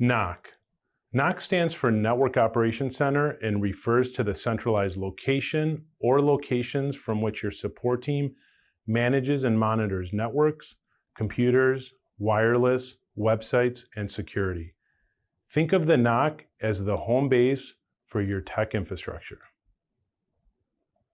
NOC. NOC stands for Network Operations Center and refers to the centralized location or locations from which your support team manages and monitors networks, computers, wireless, websites, and security. Think of the NOC as the home base for your tech infrastructure.